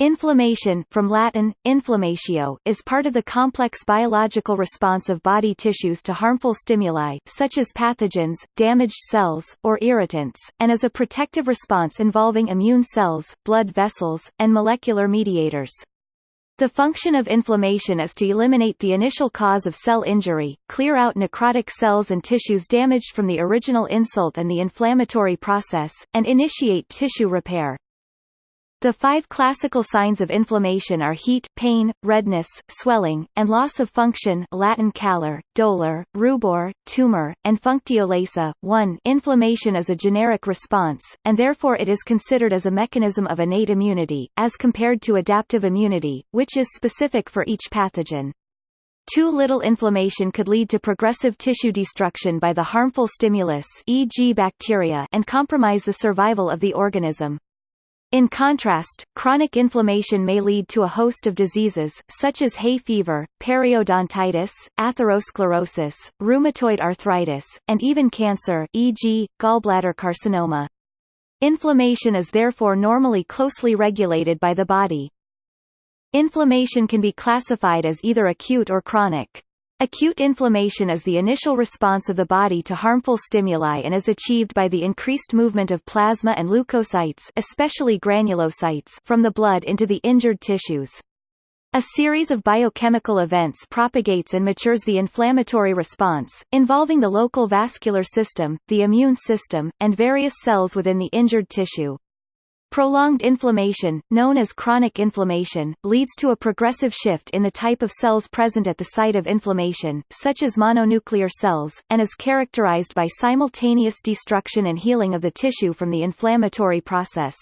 Inflammation from Latin, inflammatio, is part of the complex biological response of body tissues to harmful stimuli such as pathogens, damaged cells, or irritants, and is a protective response involving immune cells, blood vessels, and molecular mediators. The function of inflammation is to eliminate the initial cause of cell injury, clear out necrotic cells and tissues damaged from the original insult and the inflammatory process, and initiate tissue repair. The five classical signs of inflammation are heat, pain, redness, swelling, and loss of function Latin calor, dolor, rubor, tumor, and functio laesa. 1 Inflammation is a generic response, and therefore it is considered as a mechanism of innate immunity, as compared to adaptive immunity, which is specific for each pathogen. Too little inflammation could lead to progressive tissue destruction by the harmful stimulus e.g. bacteria and compromise the survival of the organism. In contrast, chronic inflammation may lead to a host of diseases, such as hay fever, periodontitis, atherosclerosis, rheumatoid arthritis, and even cancer e.g., gallbladder carcinoma. Inflammation is therefore normally closely regulated by the body. Inflammation can be classified as either acute or chronic. Acute inflammation is the initial response of the body to harmful stimuli and is achieved by the increased movement of plasma and leukocytes especially granulocytes from the blood into the injured tissues. A series of biochemical events propagates and matures the inflammatory response, involving the local vascular system, the immune system, and various cells within the injured tissue. Prolonged inflammation, known as chronic inflammation, leads to a progressive shift in the type of cells present at the site of inflammation, such as mononuclear cells, and is characterized by simultaneous destruction and healing of the tissue from the inflammatory process.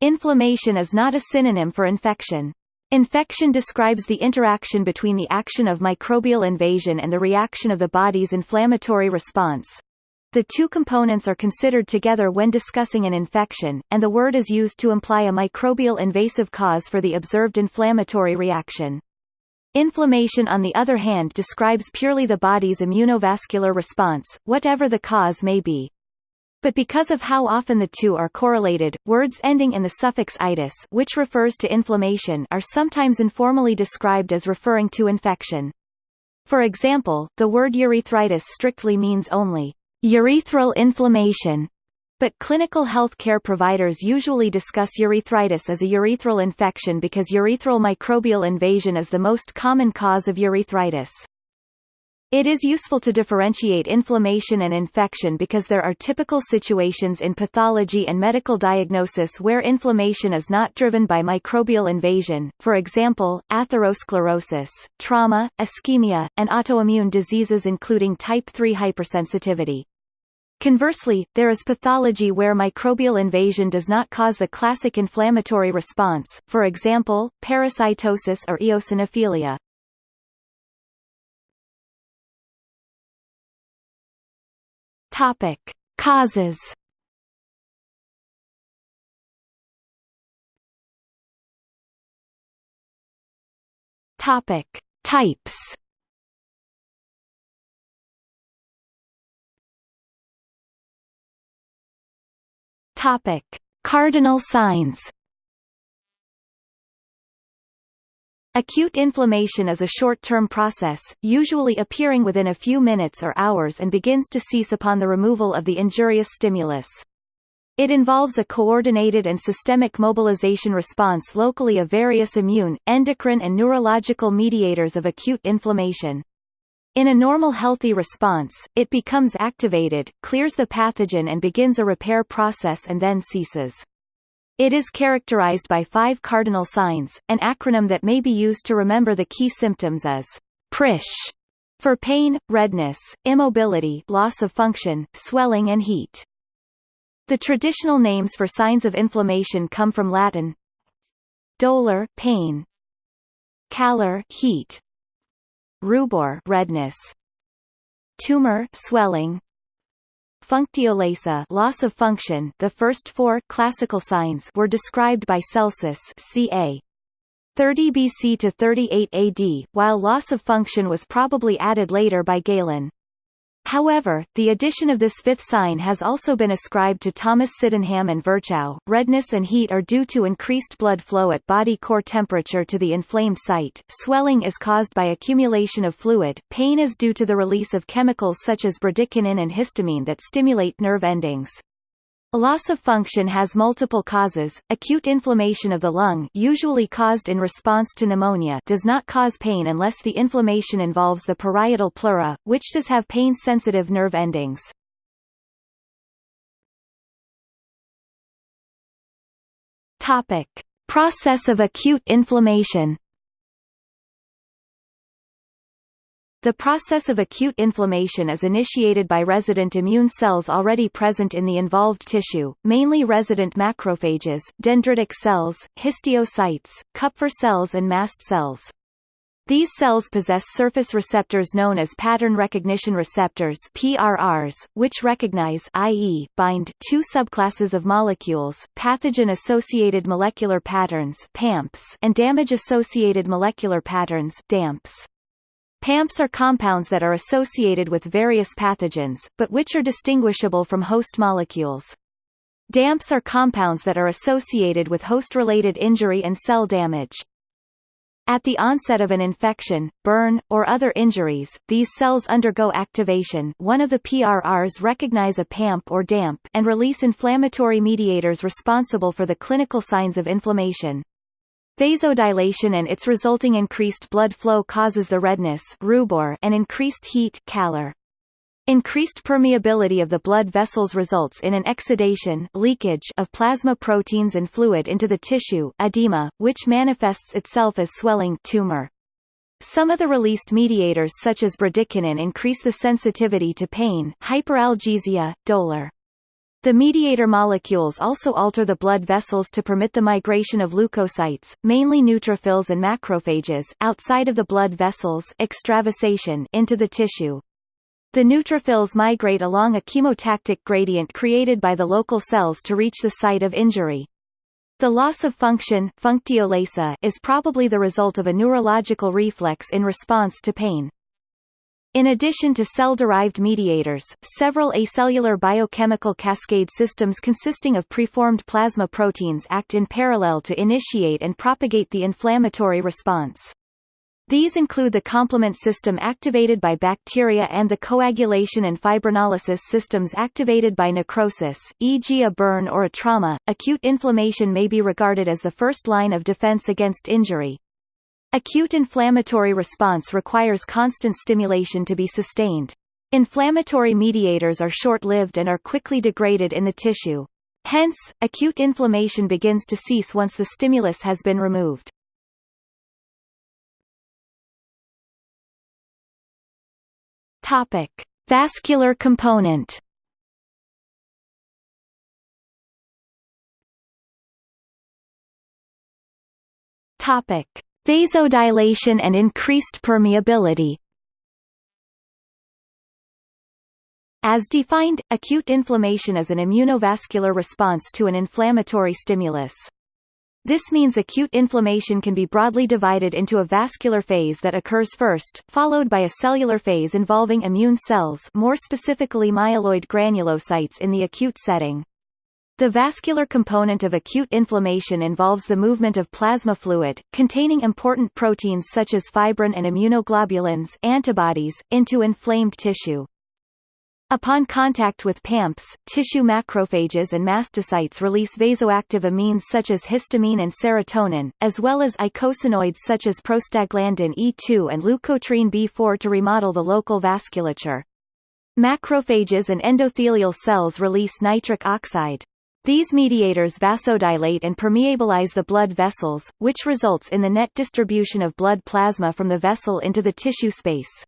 Inflammation is not a synonym for infection. Infection describes the interaction between the action of microbial invasion and the reaction of the body's inflammatory response. The two components are considered together when discussing an infection, and the word is used to imply a microbial invasive cause for the observed inflammatory reaction. Inflammation on the other hand describes purely the body's immunovascular response, whatever the cause may be. But because of how often the two are correlated, words ending in the suffix itis which refers to inflammation are sometimes informally described as referring to infection. For example, the word urethritis strictly means only urethral inflammation, but clinical health care providers usually discuss urethritis as a urethral infection because urethral microbial invasion is the most common cause of urethritis. It is useful to differentiate inflammation and infection because there are typical situations in pathology and medical diagnosis where inflammation is not driven by microbial invasion, for example, atherosclerosis, trauma, ischemia, and autoimmune diseases including type 3 hypersensitivity. Conversely, there is pathology where microbial invasion does not cause the classic inflammatory response, for example, parasitosis or eosinophilia. Topic: Causes. Topic: Types. Topic: Cardinal signs. Acute inflammation is a short-term process, usually appearing within a few minutes or hours and begins to cease upon the removal of the injurious stimulus. It involves a coordinated and systemic mobilization response locally of various immune, endocrine and neurological mediators of acute inflammation. In a normal healthy response, it becomes activated, clears the pathogen and begins a repair process and then ceases. It is characterized by five cardinal signs, an acronym that may be used to remember the key symptoms as PRISH for pain, redness, immobility loss of function, swelling and heat. The traditional names for signs of inflammation come from Latin dolor pain, calor heat, rubor redness tumor swelling Functio laesa loss of function the first four classical signs were described by Celsus ca. 30 BC to 38 AD, while loss of function was probably added later by Galen. However, the addition of this fifth sign has also been ascribed to Thomas Sydenham and Virchow. Redness and heat are due to increased blood flow at body core temperature to the inflamed site. Swelling is caused by accumulation of fluid. Pain is due to the release of chemicals such as bradykinin and histamine that stimulate nerve endings. Loss of function has multiple causes. Acute inflammation of the lung, usually caused in response to pneumonia, does not cause pain unless the inflammation involves the parietal pleura, which does have pain-sensitive nerve endings. Topic: Process of acute inflammation. The process of acute inflammation is initiated by resident immune cells already present in the involved tissue, mainly resident macrophages, dendritic cells, histiocytes, Kupffer cells and mast cells. These cells possess surface receptors known as pattern recognition receptors PRRs, which recognize i.e., bind two subclasses of molecules, pathogen-associated molecular patterns PAMPs and damage-associated molecular patterns DAMPs. PAMPs are compounds that are associated with various pathogens, but which are distinguishable from host molecules. DAMPs are compounds that are associated with host-related injury and cell damage. At the onset of an infection, burn, or other injuries, these cells undergo activation one of the PRRs recognize a PAMP or DAMP and release inflammatory mediators responsible for the clinical signs of inflammation. Vasodilation and its resulting increased blood flow causes the redness rubor and increased heat calor. Increased permeability of the blood vessels results in an exudation leakage of plasma proteins and fluid into the tissue edema, which manifests itself as swelling tumor. Some of the released mediators such as bradykinin increase the sensitivity to pain hyperalgesia, dolor. The mediator molecules also alter the blood vessels to permit the migration of leukocytes, mainly neutrophils and macrophages, outside of the blood vessels extravasation into the tissue. The neutrophils migrate along a chemotactic gradient created by the local cells to reach the site of injury. The loss of function is probably the result of a neurological reflex in response to pain. In addition to cell-derived mediators, several acellular biochemical cascade systems consisting of preformed plasma proteins act in parallel to initiate and propagate the inflammatory response. These include the complement system activated by bacteria and the coagulation and fibrinolysis systems activated by necrosis, e.g. a burn or a trauma. Acute inflammation may be regarded as the first line of defense against injury, Acute inflammatory response requires constant stimulation to be sustained. Inflammatory mediators are short-lived and are quickly degraded in the tissue. Hence, acute inflammation begins to cease once the stimulus has been removed. Topic: Vascular component. Topic: Vasodilation and increased permeability As defined, acute inflammation is an immunovascular response to an inflammatory stimulus. This means acute inflammation can be broadly divided into a vascular phase that occurs first, followed by a cellular phase involving immune cells more specifically myeloid granulocytes in the acute setting. The vascular component of acute inflammation involves the movement of plasma fluid, containing important proteins such as fibrin and immunoglobulins antibodies, into inflamed tissue. Upon contact with PAMPs, tissue macrophages and mastocytes release vasoactive amines such as histamine and serotonin, as well as eicosanoids such as prostaglandin E2 and leukotriene B4 to remodel the local vasculature. Macrophages and endothelial cells release nitric oxide. These mediators vasodilate and permeabilize the blood vessels, which results in the net distribution of blood plasma from the vessel into the tissue space.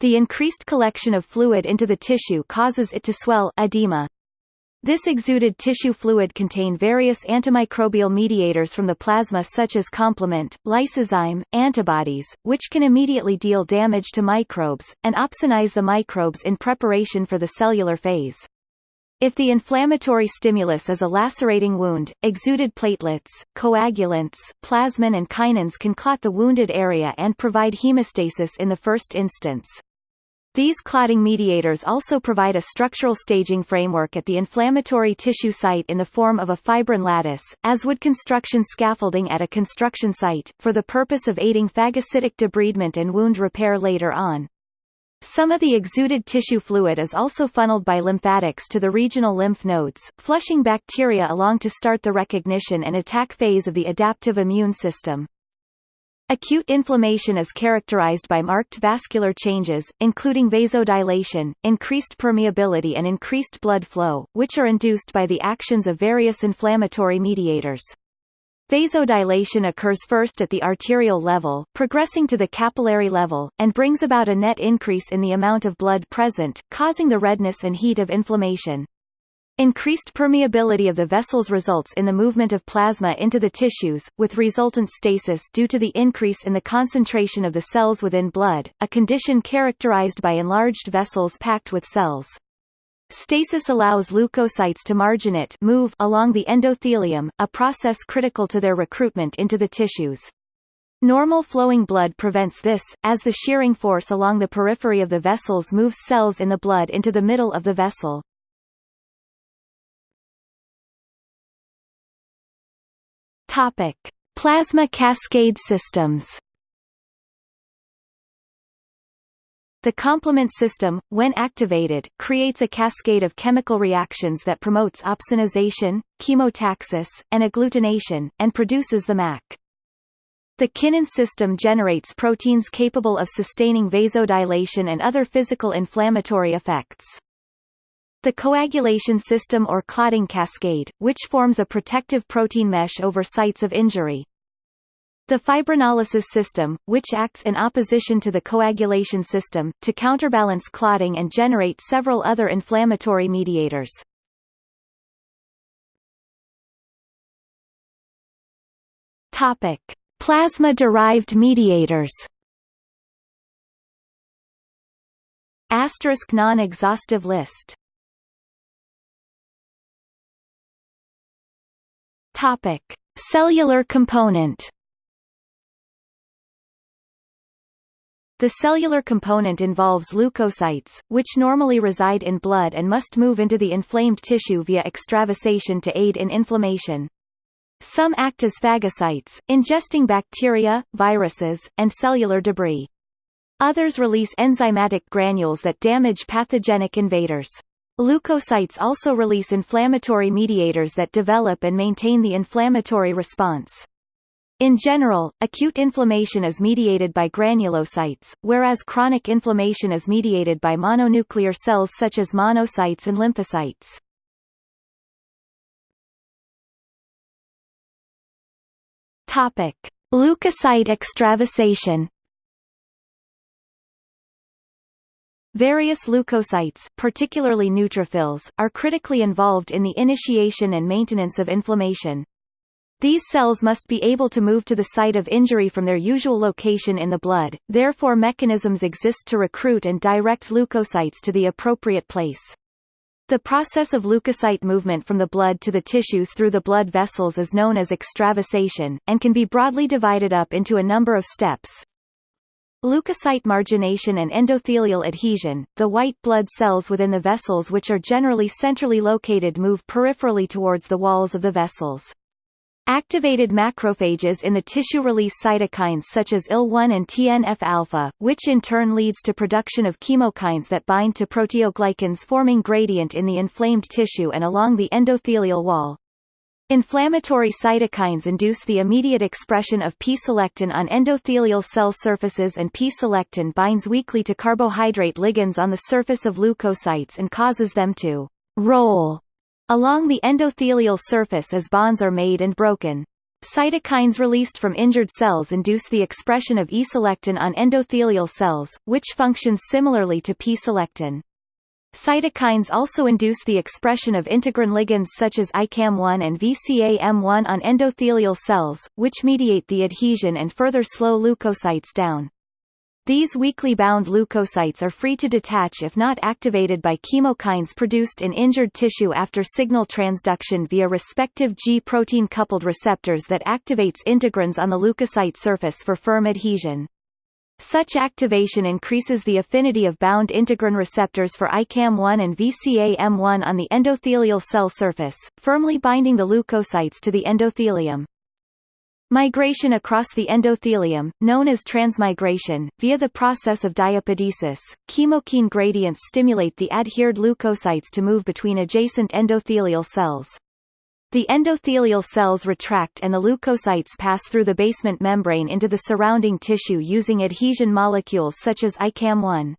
The increased collection of fluid into the tissue causes it to swell edema. This exuded tissue fluid contain various antimicrobial mediators from the plasma such as complement, lysozyme, antibodies, which can immediately deal damage to microbes, and opsonize the microbes in preparation for the cellular phase. If the inflammatory stimulus is a lacerating wound, exuded platelets, coagulants, plasmin and kinins can clot the wounded area and provide hemostasis in the first instance. These clotting mediators also provide a structural staging framework at the inflammatory tissue site in the form of a fibrin lattice, as would construction scaffolding at a construction site, for the purpose of aiding phagocytic debridement and wound repair later on. Some of the exuded tissue fluid is also funneled by lymphatics to the regional lymph nodes, flushing bacteria along to start the recognition and attack phase of the adaptive immune system. Acute inflammation is characterized by marked vascular changes, including vasodilation, increased permeability and increased blood flow, which are induced by the actions of various inflammatory mediators. Vasodilation occurs first at the arterial level, progressing to the capillary level, and brings about a net increase in the amount of blood present, causing the redness and heat of inflammation. Increased permeability of the vessels results in the movement of plasma into the tissues, with resultant stasis due to the increase in the concentration of the cells within blood, a condition characterized by enlarged vessels packed with cells. Stasis allows leukocytes to marginate move along the endothelium, a process critical to their recruitment into the tissues. Normal flowing blood prevents this, as the shearing force along the periphery of the vessels moves cells in the blood into the middle of the vessel. Topic: Plasma cascade systems. The complement system, when activated, creates a cascade of chemical reactions that promotes opsonization, chemotaxis, and agglutination, and produces the MAC. The Kinin system generates proteins capable of sustaining vasodilation and other physical inflammatory effects. The coagulation system or clotting cascade, which forms a protective protein mesh over sites of injury. The fibrinolysis system, which acts in opposition to the coagulation system, to counterbalance clotting and generate several other inflammatory mediators. Topic: Plasma-derived mediators. Asterisk non-exhaustive list Topic: Cellular component. The cellular component involves leukocytes, which normally reside in blood and must move into the inflamed tissue via extravasation to aid in inflammation. Some act as phagocytes, ingesting bacteria, viruses, and cellular debris. Others release enzymatic granules that damage pathogenic invaders. Leukocytes also release inflammatory mediators that develop and maintain the inflammatory response. In general, acute inflammation is mediated by granulocytes, whereas chronic inflammation is mediated by mononuclear cells such as monocytes and lymphocytes. Topic: Leukocyte extravasation Various leukocytes, particularly neutrophils, are critically involved in the initiation and maintenance of inflammation. These cells must be able to move to the site of injury from their usual location in the blood, therefore mechanisms exist to recruit and direct leukocytes to the appropriate place. The process of leukocyte movement from the blood to the tissues through the blood vessels is known as extravasation, and can be broadly divided up into a number of steps. Leukocyte margination and endothelial adhesion, the white blood cells within the vessels which are generally centrally located move peripherally towards the walls of the vessels. Activated macrophages in the tissue release cytokines such as IL-1 and TNF-alpha, which in turn leads to production of chemokines that bind to proteoglycans forming gradient in the inflamed tissue and along the endothelial wall. Inflammatory cytokines induce the immediate expression of P-selectin on endothelial cell surfaces and P-selectin binds weakly to carbohydrate ligands on the surface of leukocytes and causes them to roll along the endothelial surface as bonds are made and broken. Cytokines released from injured cells induce the expression of E-selectin on endothelial cells, which functions similarly to P-selectin. Cytokines also induce the expression of integrin ligands such as ICAM1 and VCAM1 on endothelial cells, which mediate the adhesion and further slow leukocytes down. These weakly bound leukocytes are free to detach if not activated by chemokines produced in injured tissue after signal transduction via respective G-protein coupled receptors that activates integrins on the leukocyte surface for firm adhesion. Such activation increases the affinity of bound integrin receptors for ICAM1 and VCAM1 on the endothelial cell surface, firmly binding the leukocytes to the endothelium. Migration across the endothelium, known as transmigration, via the process of diapedesis, chemokine gradients stimulate the adhered leukocytes to move between adjacent endothelial cells. The endothelial cells retract and the leukocytes pass through the basement membrane into the surrounding tissue using adhesion molecules such as ICAM1.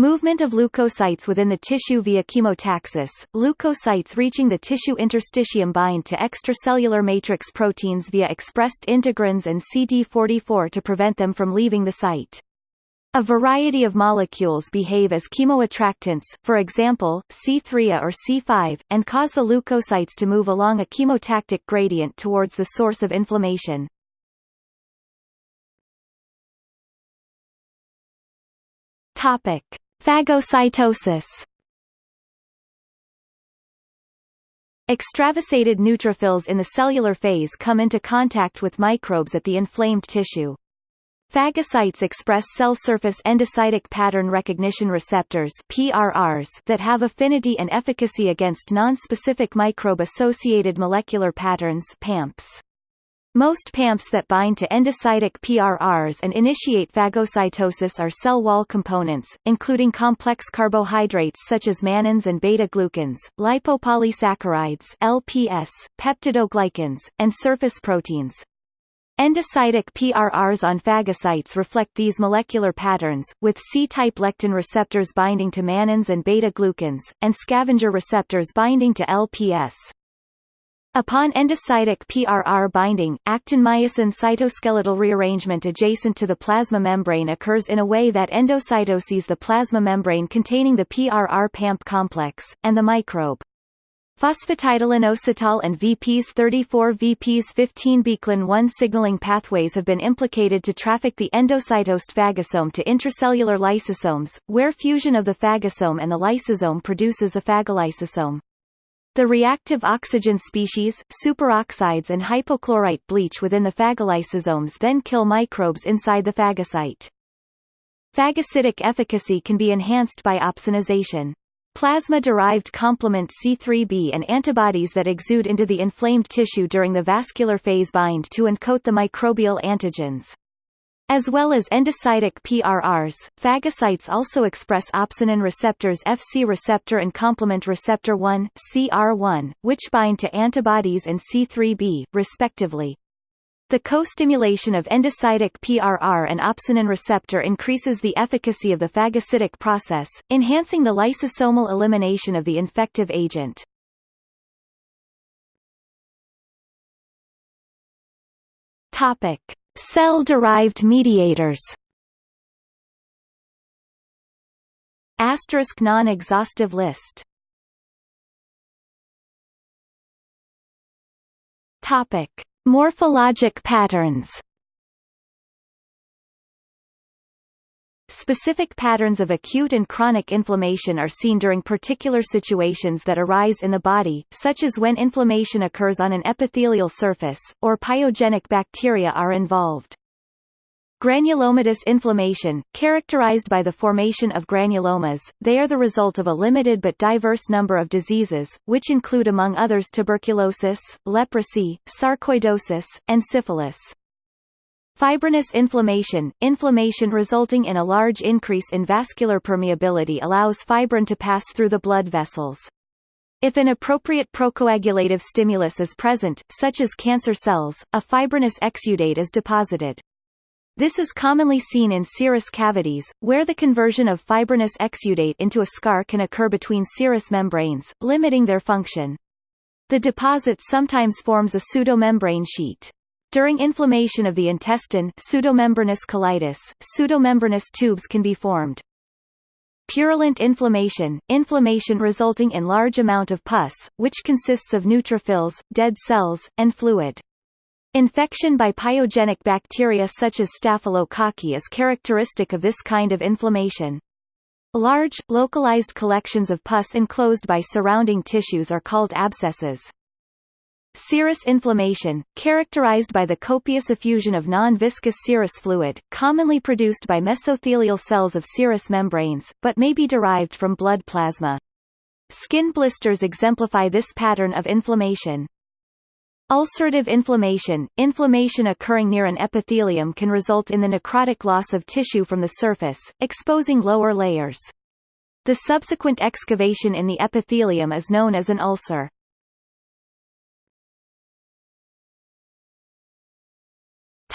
Movement of leukocytes within the tissue via chemotaxis, leukocytes reaching the tissue interstitium bind to extracellular matrix proteins via expressed integrins and CD44 to prevent them from leaving the site. A variety of molecules behave as chemoattractants, for example, C3A or C5, and cause the leukocytes to move along a chemotactic gradient towards the source of inflammation. Topic: Phagocytosis. Extravasated neutrophils in the cellular phase come into contact with microbes at the inflamed tissue. Phagocytes express cell surface endocytic pattern recognition receptors PRRs that have affinity and efficacy against non-specific microbe-associated molecular patterns PAMPs. Most PAMPs that bind to endocytic PRRs and initiate phagocytosis are cell wall components, including complex carbohydrates such as mannans and beta-glucans, lipopolysaccharides LPS, peptidoglycans, and surface proteins. Endocytic PRRs on phagocytes reflect these molecular patterns, with C-type lectin receptors binding to mannans and beta-glucans, and scavenger receptors binding to LPS. Upon endocytic PRR binding, actin-myosin cytoskeletal rearrangement adjacent to the plasma membrane occurs in a way that endocytoses the plasma membrane containing the PRR-PAMP complex, and the microbe. Phosphatidylinositol and VPs 34 VPs 15 Beclin 1 signaling pathways have been implicated to traffic the endocytosed phagosome to intracellular lysosomes, where fusion of the phagosome and the lysosome produces a phagolysosome. The reactive oxygen species, superoxides and hypochlorite bleach within the phagolysosomes then kill microbes inside the phagocyte. Phagocytic efficacy can be enhanced by opsonization. Plasma-derived complement C3b and antibodies that exude into the inflamed tissue during the vascular phase bind to and coat the microbial antigens. As well as endocytic PRRs, phagocytes also express opsonin receptors Fc receptor and complement receptor 1 CR1, which bind to antibodies and C3b, respectively. The co-stimulation of endocytic PRR and opsonin receptor increases the efficacy of the phagocytic process, enhancing the lysosomal elimination of the infective agent. Topic: Cell-derived mediators. Asterisk non-exhaustive list. Topic: Morphologic patterns Specific patterns of acute and chronic inflammation are seen during particular situations that arise in the body, such as when inflammation occurs on an epithelial surface, or pyogenic bacteria are involved. Granulomatous inflammation, characterized by the formation of granulomas, they are the result of a limited but diverse number of diseases, which include among others tuberculosis, leprosy, sarcoidosis, and syphilis. Fibrinous inflammation, inflammation resulting in a large increase in vascular permeability allows fibrin to pass through the blood vessels. If an appropriate procoagulative stimulus is present, such as cancer cells, a fibrinous exudate is deposited. This is commonly seen in serous cavities, where the conversion of fibrinous exudate into a scar can occur between serous membranes, limiting their function. The deposit sometimes forms a pseudomembrane sheet. During inflammation of the intestine pseudomembranous colitis, pseudomembranous tubes can be formed. Purulent inflammation, inflammation resulting in large amount of pus, which consists of neutrophils, dead cells, and fluid. Infection by pyogenic bacteria such as staphylococci is characteristic of this kind of inflammation. Large, localized collections of pus enclosed by surrounding tissues are called abscesses. Serous inflammation, characterized by the copious effusion of non-viscous serous fluid, commonly produced by mesothelial cells of serous membranes, but may be derived from blood plasma. Skin blisters exemplify this pattern of inflammation. Ulcerative inflammation, inflammation occurring near an epithelium can result in the necrotic loss of tissue from the surface, exposing lower layers. The subsequent excavation in the epithelium is known as an ulcer.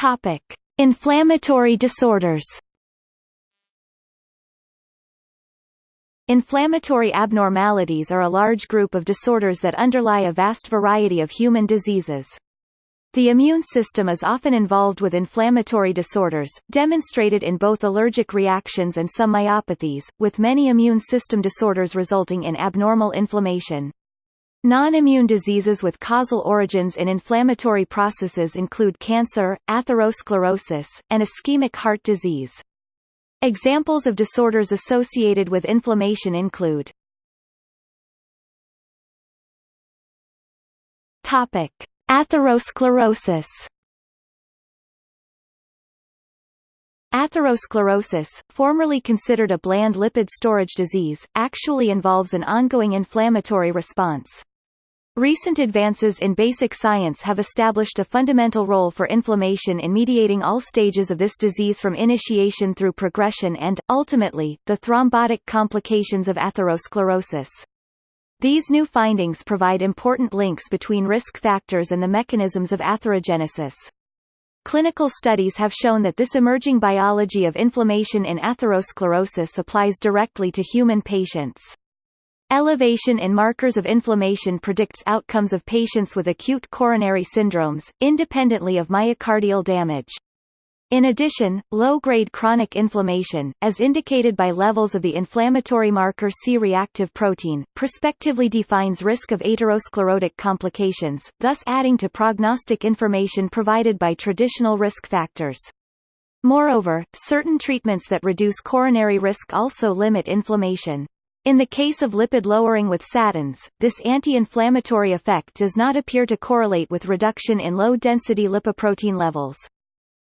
Topic: Inflammatory disorders. Inflammatory abnormalities are a large group of disorders that underlie a vast variety of human diseases. The immune system is often involved with inflammatory disorders, demonstrated in both allergic reactions and some myopathies, with many immune system disorders resulting in abnormal inflammation. Non-immune diseases with causal origins in inflammatory processes include cancer, atherosclerosis, and ischemic heart disease. Examples of disorders associated with inflammation include Topic: Atherosclerosis Atherosclerosis, formerly considered a bland lipid storage disease, actually involves an ongoing inflammatory response. Recent advances in basic science have established a fundamental role for inflammation in mediating all stages of this disease from initiation through progression and, ultimately, the thrombotic complications of atherosclerosis. These new findings provide important links between risk factors and the mechanisms of atherogenesis. Clinical studies have shown that this emerging biology of inflammation in atherosclerosis applies directly to human patients. Elevation in markers of inflammation predicts outcomes of patients with acute coronary syndromes, independently of myocardial damage. In addition, low-grade chronic inflammation, as indicated by levels of the inflammatory marker C-reactive protein, prospectively defines risk of atherosclerotic complications, thus adding to prognostic information provided by traditional risk factors. Moreover, certain treatments that reduce coronary risk also limit inflammation. In the case of lipid lowering with statins, this anti-inflammatory effect does not appear to correlate with reduction in low-density lipoprotein levels.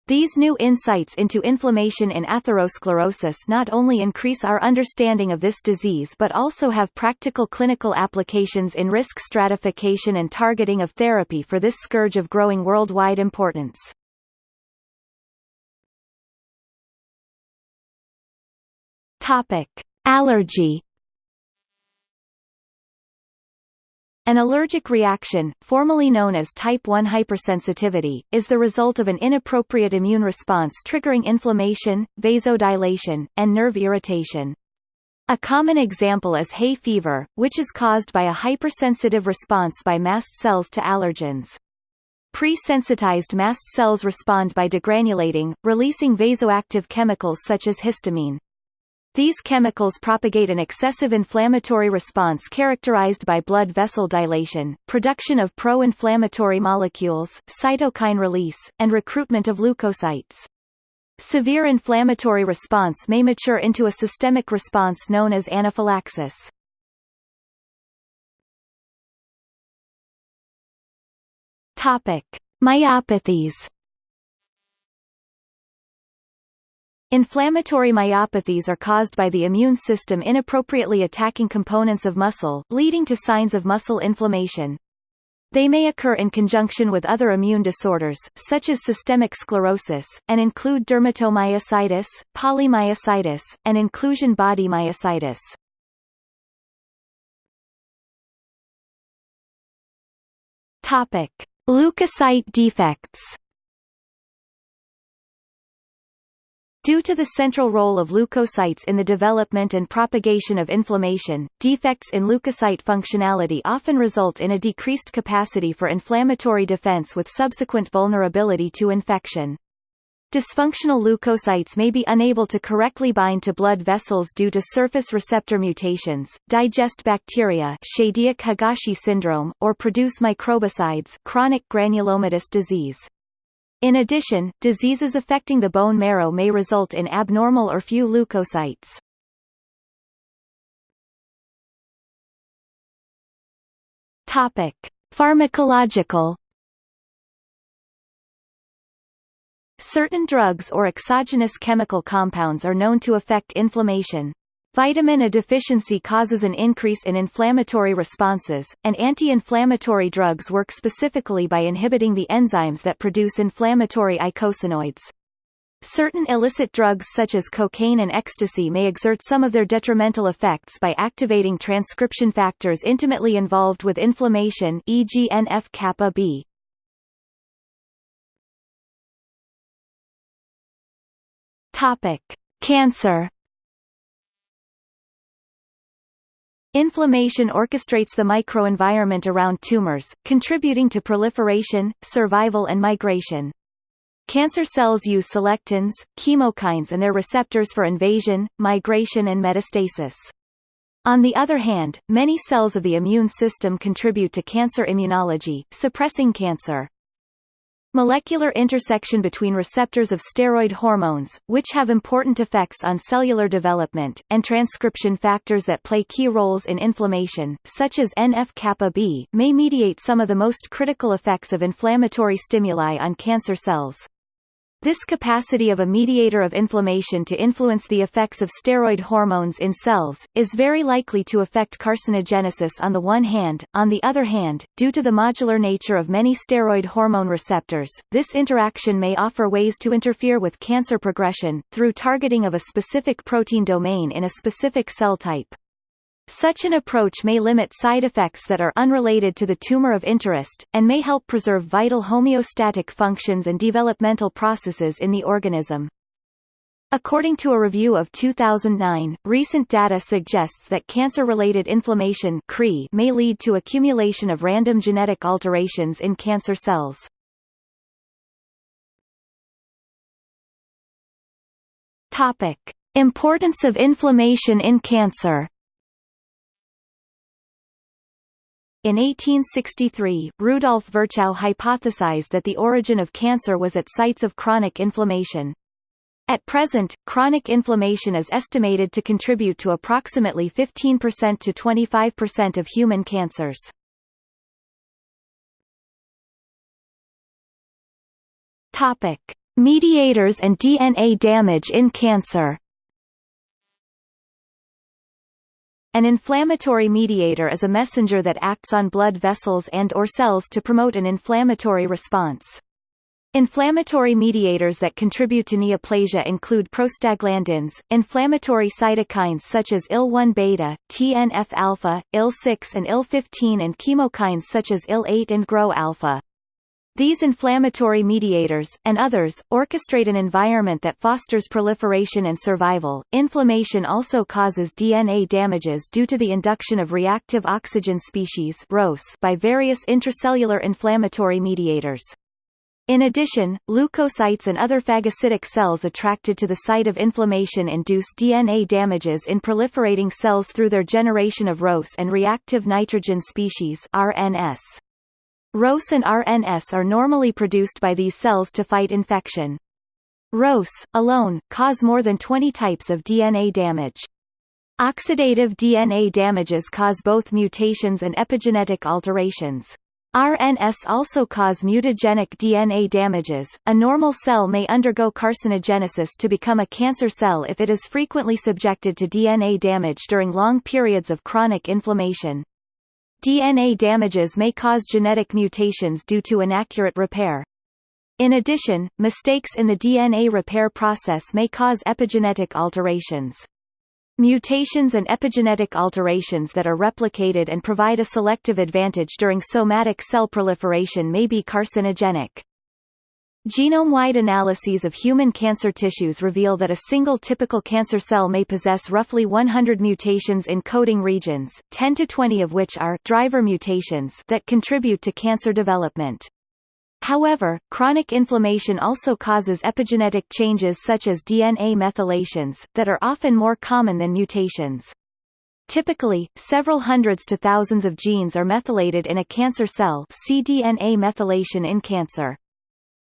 These new insights into inflammation in atherosclerosis not only increase our understanding of this disease but also have practical clinical applications in risk stratification and targeting of therapy for this scourge of growing worldwide importance. Topic: Allergy An allergic reaction, formerly known as type 1 hypersensitivity, is the result of an inappropriate immune response triggering inflammation, vasodilation, and nerve irritation. A common example is hay fever, which is caused by a hypersensitive response by mast cells to allergens. Pre-sensitized mast cells respond by degranulating, releasing vasoactive chemicals such as histamine. These chemicals propagate an excessive inflammatory response characterized by blood vessel dilation, production of pro-inflammatory molecules, cytokine release, and recruitment of leukocytes. Severe inflammatory response may mature into a systemic response known as anaphylaxis. Topic: Myopathies Inflammatory myopathies are caused by the immune system inappropriately attacking components of muscle, leading to signs of muscle inflammation. They may occur in conjunction with other immune disorders, such as systemic sclerosis, and include dermatomyositis, polymyositis, and inclusion body myositis. Topic: Leukocyte defects. Due to the central role of leukocytes in the development and propagation of inflammation, defects in leukocyte functionality often result in a decreased capacity for inflammatory defense with subsequent vulnerability to infection. Dysfunctional leukocytes may be unable to correctly bind to blood vessels due to surface receptor mutations, digest bacteria Chédiak-Higashi syndrome, or produce microbicides chronic granulomatous disease. In addition, diseases affecting the bone marrow may result in abnormal or few leukocytes. Topic: Pharmacological Certain drugs or exogenous chemical compounds are known to affect inflammation. Vitamin A deficiency causes an increase in inflammatory responses, and anti-inflammatory drugs work specifically by inhibiting the enzymes that produce inflammatory eicosanoids. Certain illicit drugs such as cocaine and ecstasy may exert some of their detrimental effects by activating transcription factors intimately involved with inflammation e.g. NF-kappa B. Topic: Cancer. Inflammation orchestrates the microenvironment around tumors, contributing to proliferation, survival and migration. Cancer cells use selectins, chemokines and their receptors for invasion, migration and metastasis. On the other hand, many cells of the immune system contribute to cancer immunology, suppressing cancer. Molecular intersection between receptors of steroid hormones, which have important effects on cellular development, and transcription factors that play key roles in inflammation, such as NF-kappa B, may mediate some of the most critical effects of inflammatory stimuli on cancer cells. This capacity of a mediator of inflammation to influence the effects of steroid hormones in cells, is very likely to affect carcinogenesis on the one hand, on the other hand, due to the modular nature of many steroid hormone receptors, this interaction may offer ways to interfere with cancer progression, through targeting of a specific protein domain in a specific cell type. Such an approach may limit side effects that are unrelated to the tumor of interest, and may help preserve vital homeostatic functions and developmental processes in the organism. According to a review of 2009, recent data suggests that cancer-related inflammation may lead to accumulation of random genetic alterations in cancer cells. Importance of inflammation in cancer In 1863, Rudolf Virchow hypothesized that the origin of cancer was at sites of chronic inflammation. At present, chronic inflammation is estimated to contribute to approximately 15% to 25% of human cancers. Topic: Mediators and DNA damage in cancer. An inflammatory mediator is a messenger that acts on blood vessels and or cells to promote an inflammatory response. Inflammatory mediators that contribute to neoplasia include prostaglandins, inflammatory cytokines such as IL-1-beta, TNF-alpha, IL-6 and IL-15 and chemokines such as IL-8 and GRO-alpha. These inflammatory mediators, and others, orchestrate an environment that fosters proliferation and survival. Inflammation also causes DNA damages due to the induction of reactive oxygen species by various intracellular inflammatory mediators. In addition, leukocytes and other phagocytic cells attracted to the site of inflammation induce DNA damages in proliferating cells through their generation of ROS and reactive nitrogen species RNS. ROS and RNS are normally produced by these cells to fight infection. ROS, alone, cause more than 20 types of DNA damage. Oxidative DNA damages cause both mutations and epigenetic alterations. RNS also cause mutagenic DNA damages. A normal cell may undergo carcinogenesis to become a cancer cell if it is frequently subjected to DNA damage during long periods of chronic inflammation. DNA damages may cause genetic mutations due to inaccurate repair. In addition, mistakes in the DNA repair process may cause epigenetic alterations. Mutations and epigenetic alterations that are replicated and provide a selective advantage during somatic cell proliferation may be carcinogenic. Genome-wide analyses of human cancer tissues reveal that a single typical cancer cell may possess roughly 100 mutations in coding regions, 10 to 20 of which are driver mutations that contribute to cancer development. However, chronic inflammation also causes epigenetic changes such as DNA methylations, that are often more common than mutations. Typically, several hundreds to thousands of genes are methylated in a cancer cell see DNA methylation in cancer.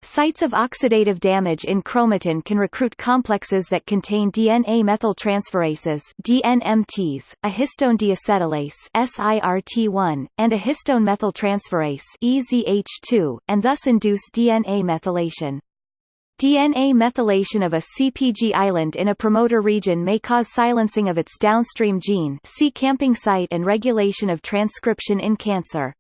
Sites of oxidative damage in chromatin can recruit complexes that contain DNA methyltransferases DNMTs, a histone deacetylase SIRT1, and a histone methyltransferase EZH2, and thus induce DNA methylation. DNA methylation of a CPG island in a promoter region may cause silencing of its downstream gene see camping site and regulation of transcription in cancer.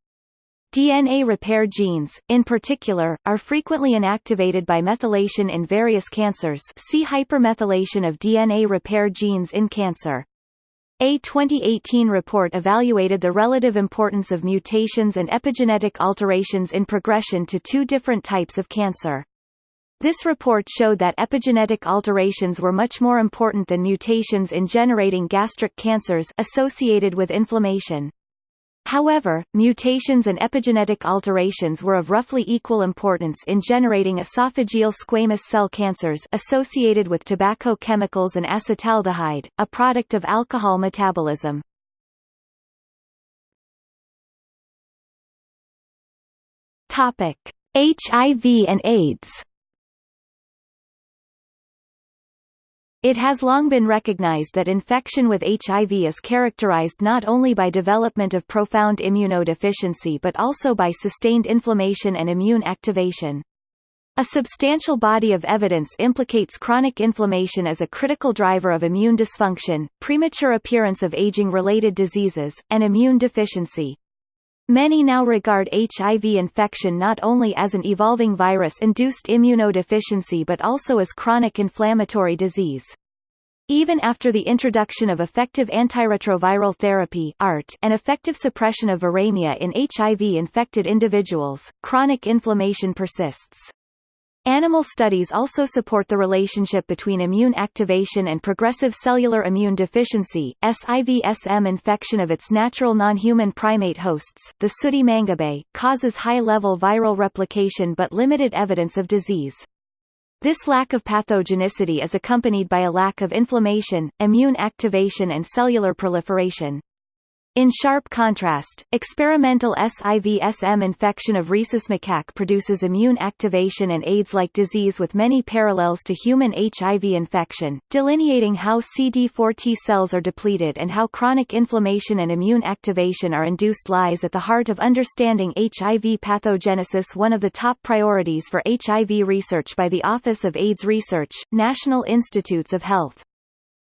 DNA repair genes, in particular, are frequently inactivated by methylation in various cancers see hypermethylation of DNA repair genes in cancer. A 2018 report evaluated the relative importance of mutations and epigenetic alterations in progression to two different types of cancer. This report showed that epigenetic alterations were much more important than mutations in generating gastric cancers associated with inflammation. However, mutations and epigenetic alterations were of roughly equal importance in generating esophageal squamous cell cancers associated with tobacco chemicals and acetaldehyde, a product of alcohol metabolism. Topic: HIV and AIDS It has long been recognized that infection with HIV is characterized not only by development of profound immunodeficiency but also by sustained inflammation and immune activation. A substantial body of evidence implicates chronic inflammation as a critical driver of immune dysfunction, premature appearance of aging-related diseases, and immune deficiency. Many now regard HIV infection not only as an evolving virus-induced immunodeficiency but also as chronic inflammatory disease. Even after the introduction of effective antiretroviral therapy ART and effective suppression of viremia in HIV-infected individuals, chronic inflammation persists. Animal studies also support the relationship between immune activation and progressive cellular immune deficiency. SIV-SM infection of its natural non-human primate hosts, the sooty mangabey, causes high-level viral replication but limited evidence of disease. This lack of pathogenicity is accompanied by a lack of inflammation, immune activation and cellular proliferation. In sharp contrast, experimental SIV-SM infection of rhesus macaque produces immune activation and AIDS-like disease with many parallels to human HIV infection, delineating how CD4 T cells are depleted and how chronic inflammation and immune activation are induced lies at the heart of understanding HIV pathogenesis one of the top priorities for HIV research by the Office of AIDS Research, National Institutes of Health.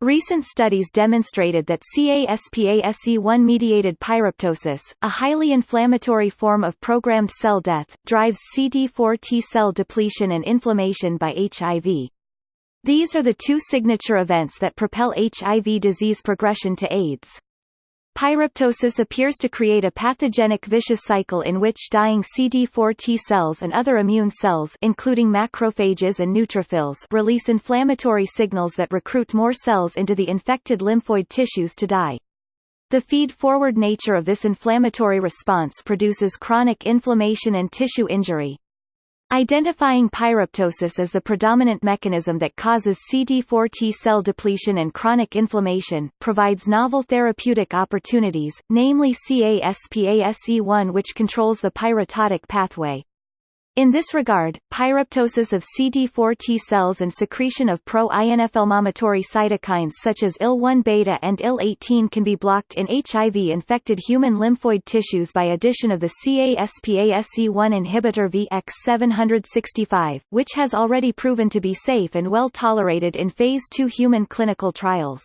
Recent studies demonstrated that CASPASE1-mediated pyroptosis, a highly inflammatory form of programmed cell death, drives CD4 T cell depletion and inflammation by HIV. These are the two signature events that propel HIV disease progression to AIDS. Pyroptosis appears to create a pathogenic vicious cycle in which dying CD4 T cells and other immune cells including macrophages and neutrophils release inflammatory signals that recruit more cells into the infected lymphoid tissues to die. The feed-forward nature of this inflammatory response produces chronic inflammation and tissue injury. Identifying pyroptosis as the predominant mechanism that causes CD4 T cell depletion and chronic inflammation, provides novel therapeutic opportunities, namely CASPASE1 which controls the pyroptotic pathway. In this regard, pyroptosis of CD4 T cells and secretion of pro-inflammatory cytokines such as IL-1 beta and IL-18 can be blocked in HIV-infected human lymphoid tissues by addition of the CASPASE1 inhibitor VX765, which has already proven to be safe and well tolerated in Phase II human clinical trials.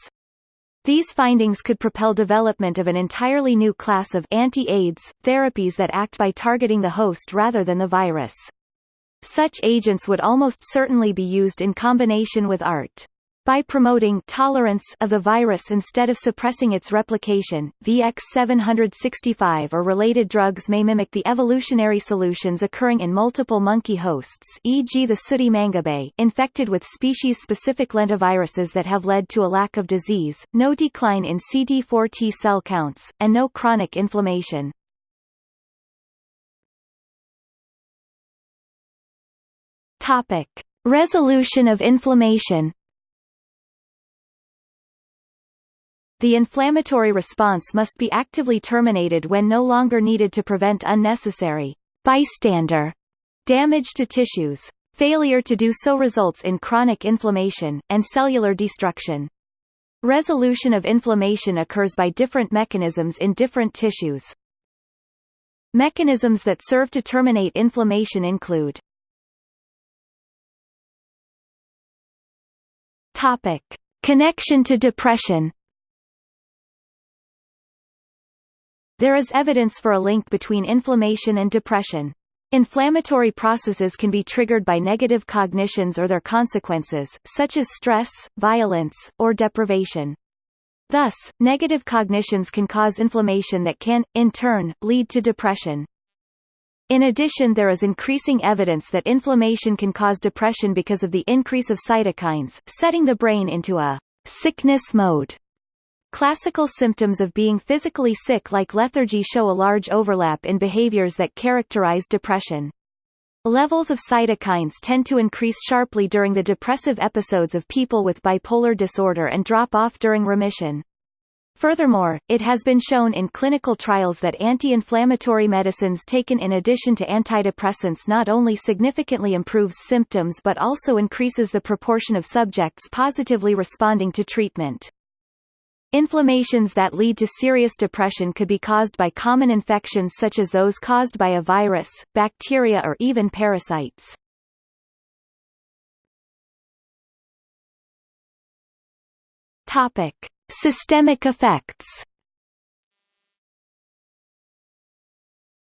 These findings could propel development of an entirely new class of anti-AIDS therapies that act by targeting the host rather than the virus. Such agents would almost certainly be used in combination with ART. By promoting tolerance of the virus instead of suppressing its replication, VX765 or related drugs may mimic the evolutionary solutions occurring in multiple monkey hosts e.g. the sooty mangabey infected with species-specific lentiviruses that have led to a lack of disease, no decline in CD4 T cell counts, and no chronic inflammation. Resolution of inflammation The inflammatory response must be actively terminated when no longer needed to prevent unnecessary bystander Damage to tissues. Failure to do so results in chronic inflammation, and cellular destruction. Resolution of inflammation occurs by different mechanisms in different tissues. Mechanisms that serve to terminate inflammation include. Connection to depression There is evidence for a link between inflammation and depression. Inflammatory processes can be triggered by negative cognitions or their consequences, such as stress, violence, or deprivation. Thus, negative cognitions can cause inflammation that can, in turn, lead to depression. In addition there is increasing evidence that inflammation can cause depression because of the increase of cytokines, setting the brain into a sickness mode. Classical symptoms of being physically sick like lethargy show a large overlap in behaviors that characterize depression. Levels of cytokines tend to increase sharply during the depressive episodes of people with bipolar disorder and drop off during remission. Furthermore, it has been shown in clinical trials that anti-inflammatory medicines taken in addition to antidepressants not only significantly improves symptoms but also increases the proportion of subjects positively responding to treatment. Inflammations that lead to serious depression could be caused by common infections such as those caused by a virus, bacteria or even parasites. Topic: Systemic effects.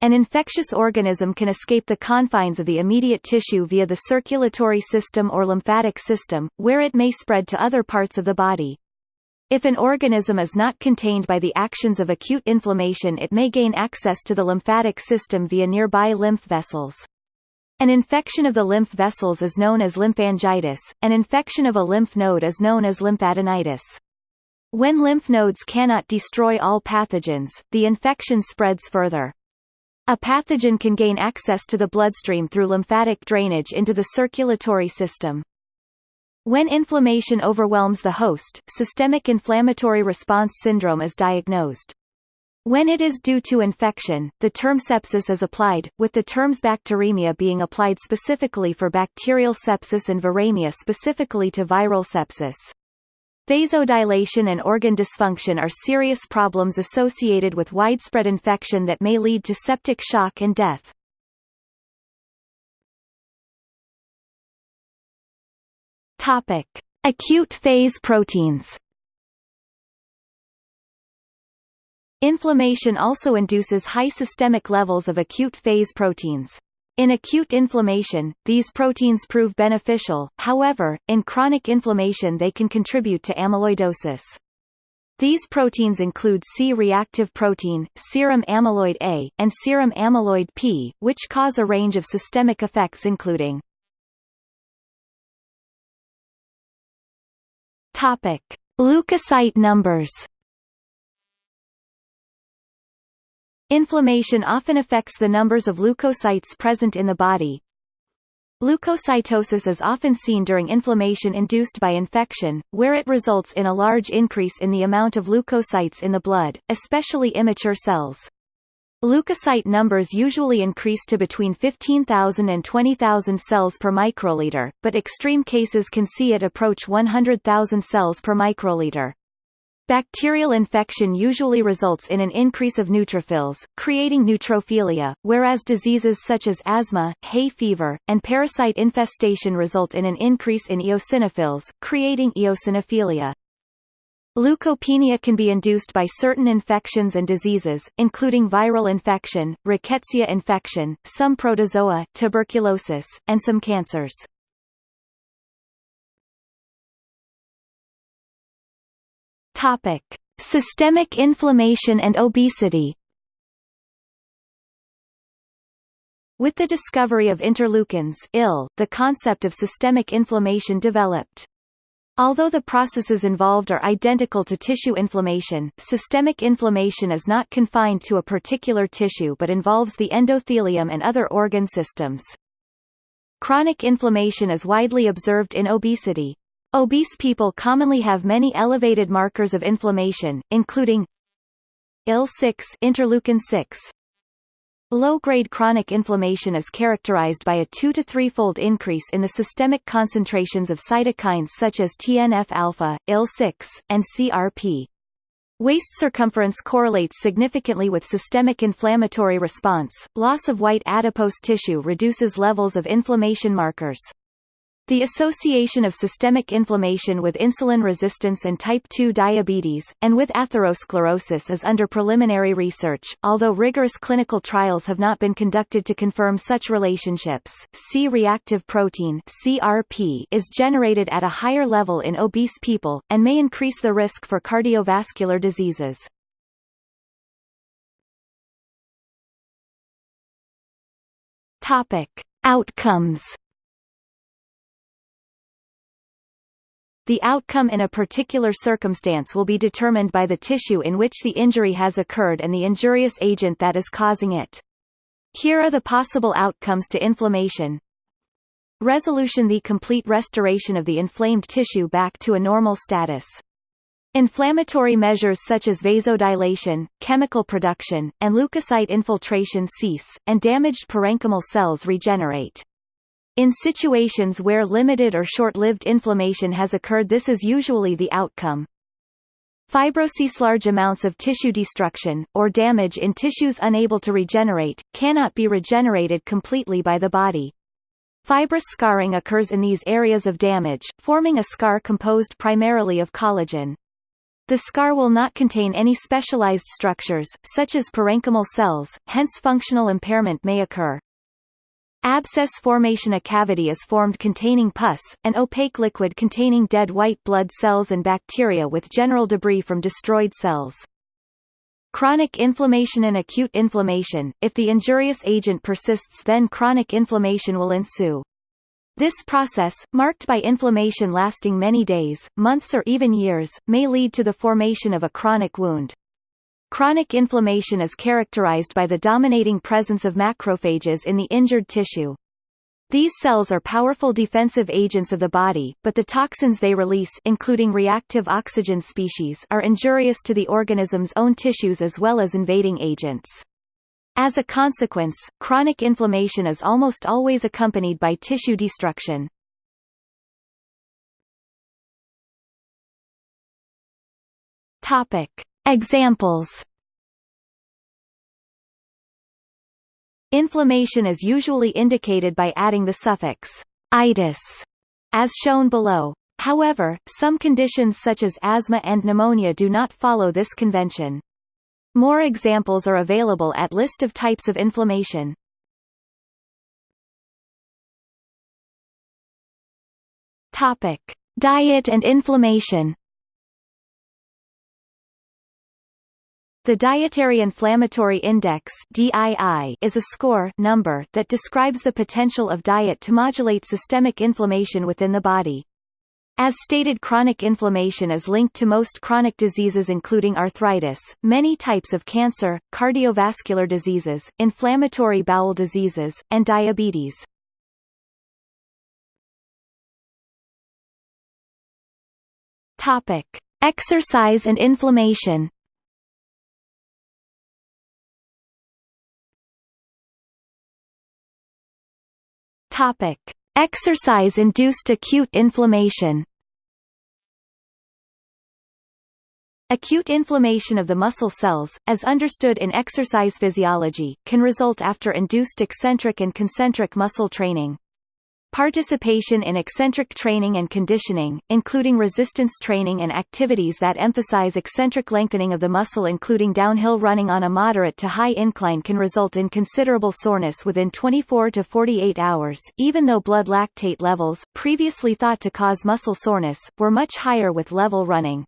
An infectious organism can escape the confines of the immediate tissue via the circulatory system or lymphatic system, where it may spread to other parts of the body. If an organism is not contained by the actions of acute inflammation it may gain access to the lymphatic system via nearby lymph vessels. An infection of the lymph vessels is known as lymphangitis, an infection of a lymph node is known as lymphadenitis. When lymph nodes cannot destroy all pathogens, the infection spreads further. A pathogen can gain access to the bloodstream through lymphatic drainage into the circulatory system. When inflammation overwhelms the host, systemic inflammatory response syndrome is diagnosed. When it is due to infection, the term sepsis is applied, with the terms bacteremia being applied specifically for bacterial sepsis and viremia specifically to viral sepsis. Vasodilation and organ dysfunction are serious problems associated with widespread infection that may lead to septic shock and death. Topic: Acute phase proteins. Inflammation also induces high systemic levels of acute phase proteins. In acute inflammation, these proteins prove beneficial, however, in chronic inflammation they can contribute to amyloidosis. These proteins include C-reactive protein, serum amyloid A, and serum amyloid P, which cause a range of systemic effects including Topic: Leukocyte numbers. Inflammation often affects the numbers of leukocytes present in the body. Leukocytosis is often seen during inflammation induced by infection, where it results in a large increase in the amount of leukocytes in the blood, especially immature cells. Leukocyte numbers usually increase to between 15,000 and 20,000 cells per microliter, but extreme cases can see it approach 100,000 cells per microliter. Bacterial infection usually results in an increase of neutrophils, creating neutrophilia, whereas diseases such as asthma, hay fever, and parasite infestation result in an increase in eosinophils, creating eosinophilia. Leukopenia can be induced by certain infections and diseases, including viral infection, rickettsia infection, some protozoa, tuberculosis, and some cancers. Topic: Systemic inflammation and obesity. With the discovery of interleukins IL, the concept of systemic inflammation developed. Although the processes involved are identical to tissue inflammation, systemic inflammation is not confined to a particular tissue but involves the endothelium and other organ systems. Chronic inflammation is widely observed in obesity. Obese people commonly have many elevated markers of inflammation, including IL-6 interleukin 6, Low-grade chronic inflammation is characterized by a 2 to 3-fold increase in the systemic concentrations of cytokines such as TNF-alpha, IL-6, and CRP. Waist circumference correlates significantly with systemic inflammatory response. Loss of white adipose tissue reduces levels of inflammation markers. The association of systemic inflammation with insulin resistance and type 2 diabetes, and with atherosclerosis is under preliminary research, although rigorous clinical trials have not been conducted to confirm such relationships. C-reactive protein CRP is generated at a higher level in obese people, and may increase the risk for cardiovascular diseases. Topic. Outcomes The outcome in a particular circumstance will be determined by the tissue in which the injury has occurred and the injurious agent that is causing it. Here are the possible outcomes to inflammation. Resolution The complete restoration of the inflamed tissue back to a normal status. Inflammatory measures such as vasodilation, chemical production, and leukocyte infiltration cease, and damaged parenchymal cells regenerate. In situations where limited or short-lived inflammation has occurred this is usually the outcome. Fibrosis Large amounts of tissue destruction, or damage in tissues unable to regenerate, cannot be regenerated completely by the body. Fibrous scarring occurs in these areas of damage, forming a scar composed primarily of collagen. The scar will not contain any specialized structures, such as parenchymal cells, hence functional impairment may occur. Abscess formation A cavity is formed containing pus, an opaque liquid containing dead white blood cells and bacteria with general debris from destroyed cells. Chronic inflammation and acute inflammation, if the injurious agent persists then chronic inflammation will ensue. This process, marked by inflammation lasting many days, months or even years, may lead to the formation of a chronic wound. Chronic inflammation is characterized by the dominating presence of macrophages in the injured tissue. These cells are powerful defensive agents of the body, but the toxins they release including reactive oxygen species are injurious to the organism's own tissues as well as invading agents. As a consequence, chronic inflammation is almost always accompanied by tissue destruction. Topic: Examples Inflammation is usually indicated by adding the suffix itis, as shown below. However, some conditions such as asthma and pneumonia do not follow this convention. More examples are available at List of types of inflammation. Topic: Diet and inflammation. The Dietary Inflammatory Index (DII) is a score number that describes the potential of diet to modulate systemic inflammation within the body. As stated chronic inflammation is linked to most chronic diseases including arthritis, many types of cancer, cardiovascular diseases, inflammatory bowel diseases, and diabetes. Topic: Exercise and inflammation. Topic: Exercise-induced acute inflammation. Acute inflammation of the muscle cells, as understood in exercise physiology, can result after induced eccentric and concentric muscle training. Participation in eccentric training and conditioning, including resistance training and activities that emphasize eccentric lengthening of the muscle including downhill running on a moderate to high incline can result in considerable soreness within 24 to 48 hours, even though blood lactate levels, previously thought to cause muscle soreness, were much higher with level running.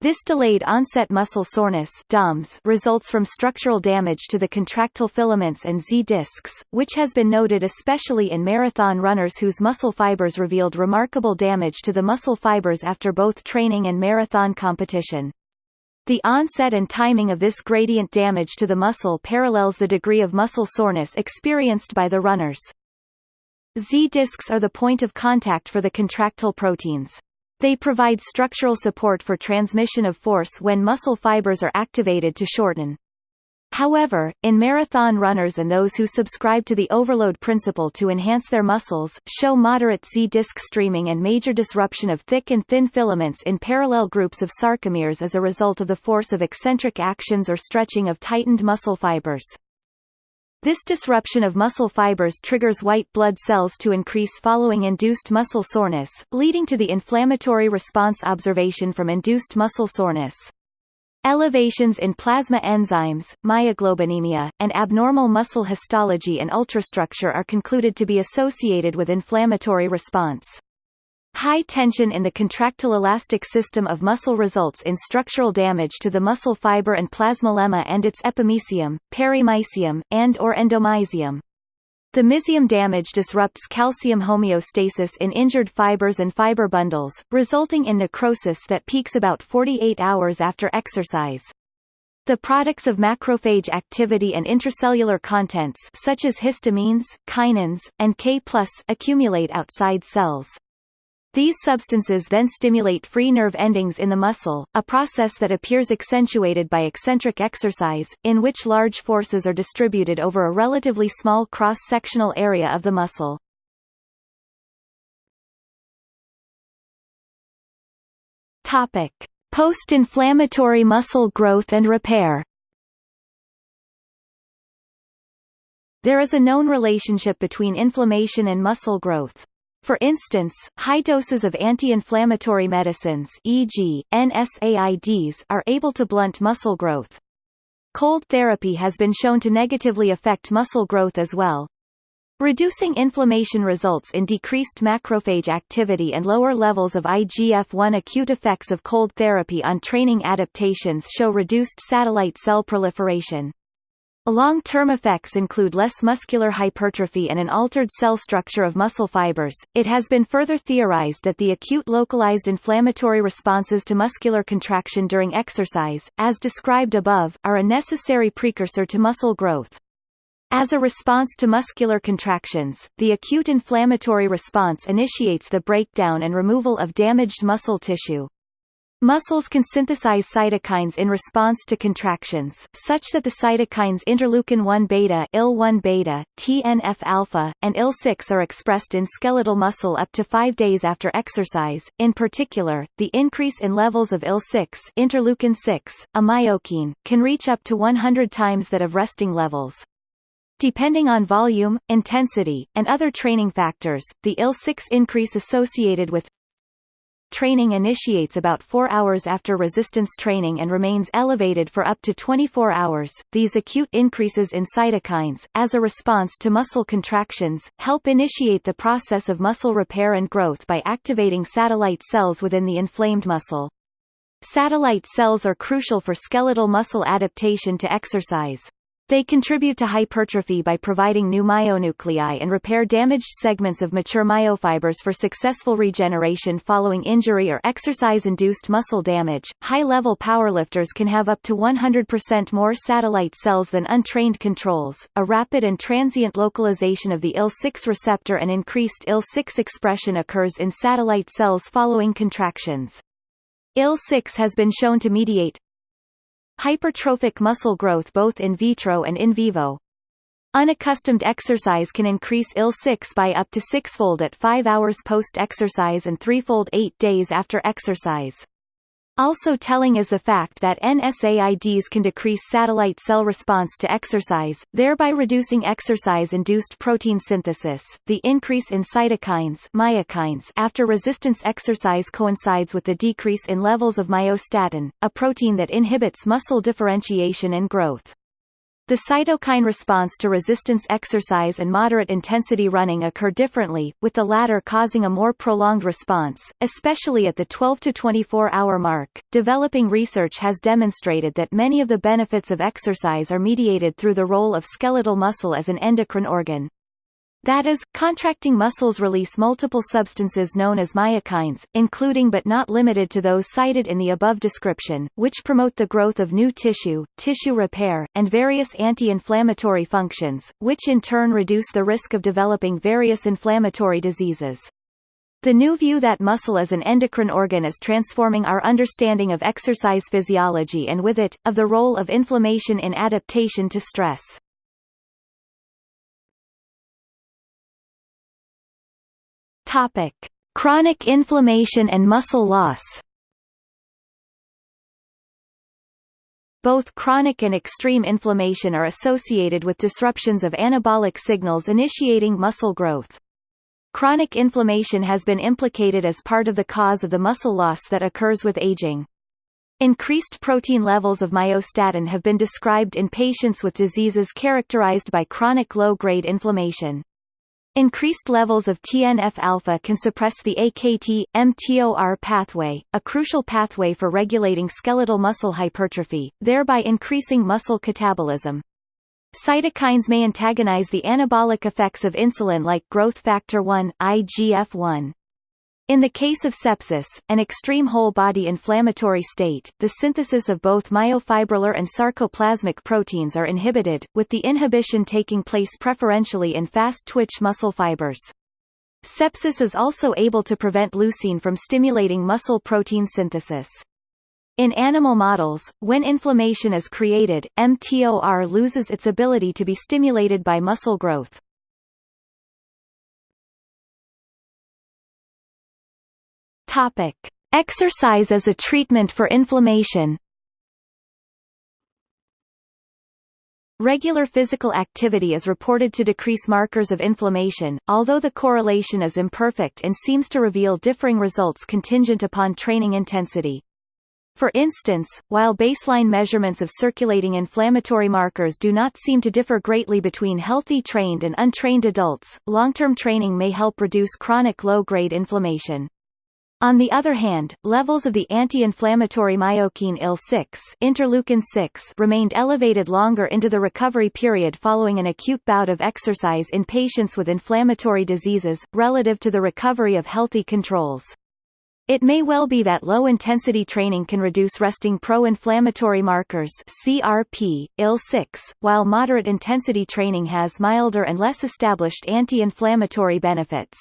This delayed onset muscle soreness DOMS results from structural damage to the contractile filaments and Z discs, which has been noted especially in marathon runners whose muscle fibers revealed remarkable damage to the muscle fibers after both training and marathon competition. The onset and timing of this gradient damage to the muscle parallels the degree of muscle soreness experienced by the runners. Z discs are the point of contact for the contractile proteins. They provide structural support for transmission of force when muscle fibers are activated to shorten. However, in marathon runners and those who subscribe to the overload principle to enhance their muscles, show moderate Z-disc streaming and major disruption of thick and thin filaments in parallel groups of sarcomeres as a result of the force of eccentric actions or stretching of tightened muscle fibers. This disruption of muscle fibers triggers white blood cells to increase following induced muscle soreness, leading to the inflammatory response observation from induced muscle soreness. Elevations in plasma enzymes, myoglobinemia, and abnormal muscle histology and ultrastructure are concluded to be associated with inflammatory response. High tension in the contractile elastic system of muscle results in structural damage to the muscle fiber and plasmalemma and its epimysium, perimysium, and or endomysium. The mysium damage disrupts calcium homeostasis in injured fibers and fiber bundles, resulting in necrosis that peaks about 48 hours after exercise. The products of macrophage activity and intracellular contents such as histamines, kinins, and K+, accumulate outside cells. These substances then stimulate free nerve endings in the muscle, a process that appears accentuated by eccentric exercise, in which large forces are distributed over a relatively small cross-sectional area of the muscle. Post-inflammatory muscle growth and repair. There is a known relationship between inflammation and muscle growth. For instance, high doses of anti-inflammatory medicines e.g., NSAIDs are able to blunt muscle growth. Cold therapy has been shown to negatively affect muscle growth as well. Reducing inflammation results in decreased macrophage activity and lower levels of IGF-1 acute effects of cold therapy on training adaptations show reduced satellite cell proliferation. Long-term effects include less muscular hypertrophy and an altered cell structure of muscle fibers. It has been further theorized that the acute localized inflammatory responses to muscular contraction during exercise, as described above, are a necessary precursor to muscle growth. As a response to muscular contractions, the acute inflammatory response initiates the breakdown and removal of damaged muscle tissue. Muscles can synthesize cytokines in response to contractions, such that the cytokines interleukin-1 beta, IL-1 beta, TNF-alpha, and IL-6 are expressed in skeletal muscle up to 5 days after exercise. In particular, the increase in levels of IL-6, interleukin-6, a myokine, can reach up to 100 times that of resting levels. Depending on volume, intensity, and other training factors, the IL-6 increase associated with training initiates about 4 hours after resistance training and remains elevated for up to 24 hours. These acute increases in cytokines, as a response to muscle contractions, help initiate the process of muscle repair and growth by activating satellite cells within the inflamed muscle. Satellite cells are crucial for skeletal muscle adaptation to exercise. They contribute to hypertrophy by providing new myonuclei and repair damaged segments of mature myofibers for successful regeneration following injury or exercise-induced muscle damage. High-level powerlifters can have up to 100% more satellite cells than untrained controls. A rapid and transient localization of the IL-6 receptor and increased IL-6 expression occurs in satellite cells following contractions. IL-6 has been shown to mediate hypertrophic muscle growth both in vitro and in vivo. Unaccustomed exercise can increase IL-6 by up to sixfold at 5 hours post-exercise and threefold 8 days after exercise. Also telling is the fact that NSAIDs can decrease satellite cell response to exercise, thereby reducing exercise-induced protein synthesis. The increase in cytokines myokines after resistance exercise coincides with the decrease in levels of myostatin, a protein that inhibits muscle differentiation and growth. The cytokine response to resistance exercise and moderate intensity running occur differently, with the latter causing a more prolonged response, especially at the 12 to 24 hour mark. Developing research has demonstrated that many of the benefits of exercise are mediated through the role of skeletal muscle as an endocrine organ. That is, contracting muscles release multiple substances known as myokines, including but not limited to those cited in the above description, which promote the growth of new tissue, tissue repair, and various anti-inflammatory functions, which in turn reduce the risk of developing various inflammatory diseases. The new view that muscle as an endocrine organ is transforming our understanding of exercise physiology and with it, of the role of inflammation in adaptation to stress. Topic. Chronic inflammation and muscle loss Both chronic and extreme inflammation are associated with disruptions of anabolic signals initiating muscle growth. Chronic inflammation has been implicated as part of the cause of the muscle loss that occurs with aging. Increased protein levels of myostatin have been described in patients with diseases characterized by chronic low-grade inflammation. Increased levels of TNF-alpha can suppress the AKT-mTOR pathway, a crucial pathway for regulating skeletal muscle hypertrophy, thereby increasing muscle catabolism. Cytokines may antagonize the anabolic effects of insulin like growth factor 1, IGF-1. In the case of sepsis, an extreme whole-body inflammatory state, the synthesis of both myofibrillar and sarcoplasmic proteins are inhibited, with the inhibition taking place preferentially in fast-twitch muscle fibers. Sepsis is also able to prevent leucine from stimulating muscle protein synthesis. In animal models, when inflammation is created, mTOR loses its ability to be stimulated by muscle growth. Topic: Exercise as a treatment for inflammation. Regular physical activity is reported to decrease markers of inflammation, although the correlation is imperfect and seems to reveal differing results contingent upon training intensity. For instance, while baseline measurements of circulating inflammatory markers do not seem to differ greatly between healthy trained and untrained adults, long-term training may help reduce chronic low-grade inflammation. On the other hand, levels of the anti-inflammatory myokine IL-6 interleukin 6 remained elevated longer into the recovery period following an acute bout of exercise in patients with inflammatory diseases, relative to the recovery of healthy controls. It may well be that low-intensity training can reduce resting pro-inflammatory markers CRP, IL-6, while moderate-intensity training has milder and less established anti-inflammatory benefits.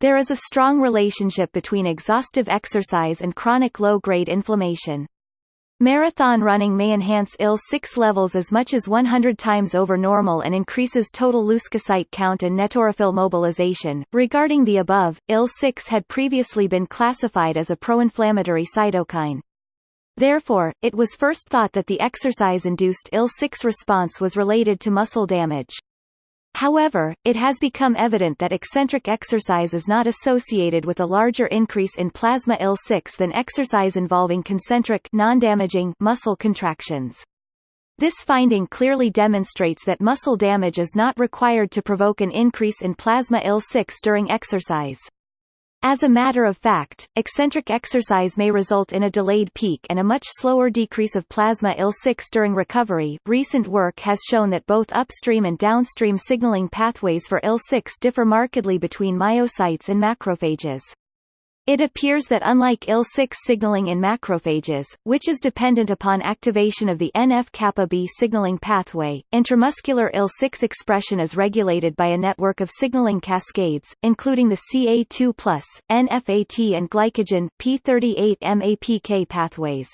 There is a strong relationship between exhaustive exercise and chronic low-grade inflammation. Marathon running may enhance IL-6 levels as much as 100 times over normal and increases total leukocyte count and neutrophil mobilization. Regarding the above, IL-6 had previously been classified as a pro-inflammatory cytokine. Therefore, it was first thought that the exercise-induced IL-6 response was related to muscle damage. However, it has become evident that eccentric exercise is not associated with a larger increase in plasma IL-6 than exercise involving concentric non-damaging muscle contractions. This finding clearly demonstrates that muscle damage is not required to provoke an increase in plasma IL-6 during exercise. As a matter of fact, eccentric exercise may result in a delayed peak and a much slower decrease of plasma IL-6 during recovery. Recent work has shown that both upstream and downstream signaling pathways for IL-6 differ markedly between myocytes and macrophages. It appears that unlike IL-6 signaling in macrophages, which is dependent upon activation of the NF-kappa B signaling pathway, intramuscular IL-6 expression is regulated by a network of signaling cascades, including the CA2+, NFAT and glycogen, P38-MAPK pathways.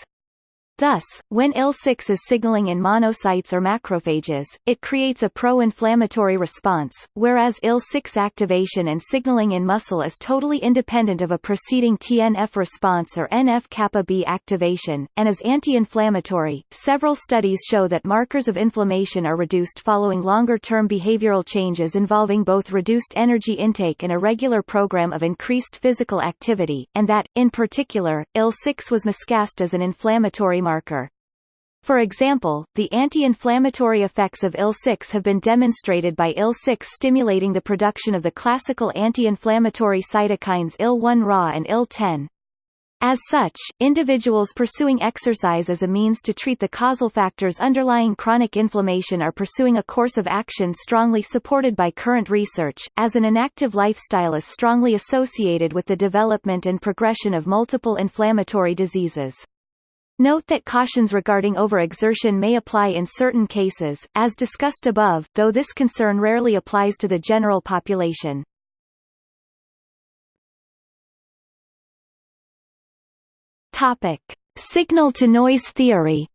Thus, when IL-6 is signaling in monocytes or macrophages, it creates a pro-inflammatory response, whereas IL-6 activation and signaling in muscle is totally independent of a preceding TNF response or NF-kappa B activation, and is anti-inflammatory. Several studies show that markers of inflammation are reduced following longer-term behavioral changes involving both reduced energy intake and a regular program of increased physical activity, and that, in particular, IL-6 was miscast as an inflammatory marker. For example, the anti-inflammatory effects of IL-6 have been demonstrated by IL-6 stimulating the production of the classical anti-inflammatory cytokines IL-1Ra and IL-10. As such, individuals pursuing exercise as a means to treat the causal factors underlying chronic inflammation are pursuing a course of action strongly supported by current research, as an inactive lifestyle is strongly associated with the development and progression of multiple inflammatory diseases. Note that cautions regarding overexertion may apply in certain cases, as discussed above, though this concern rarely applies to the general population. Topic: Signal to noise theory.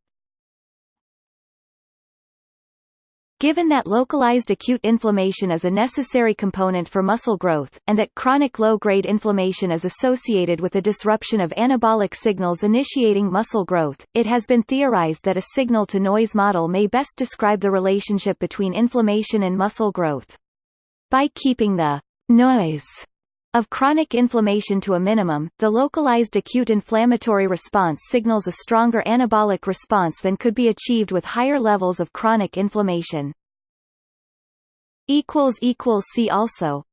Given that localized acute inflammation is a necessary component for muscle growth, and that chronic low-grade inflammation is associated with a disruption of anabolic signals initiating muscle growth, it has been theorized that a signal-to-noise model may best describe the relationship between inflammation and muscle growth. By keeping the noise of chronic inflammation to a minimum, the localized acute inflammatory response signals a stronger anabolic response than could be achieved with higher levels of chronic inflammation. See also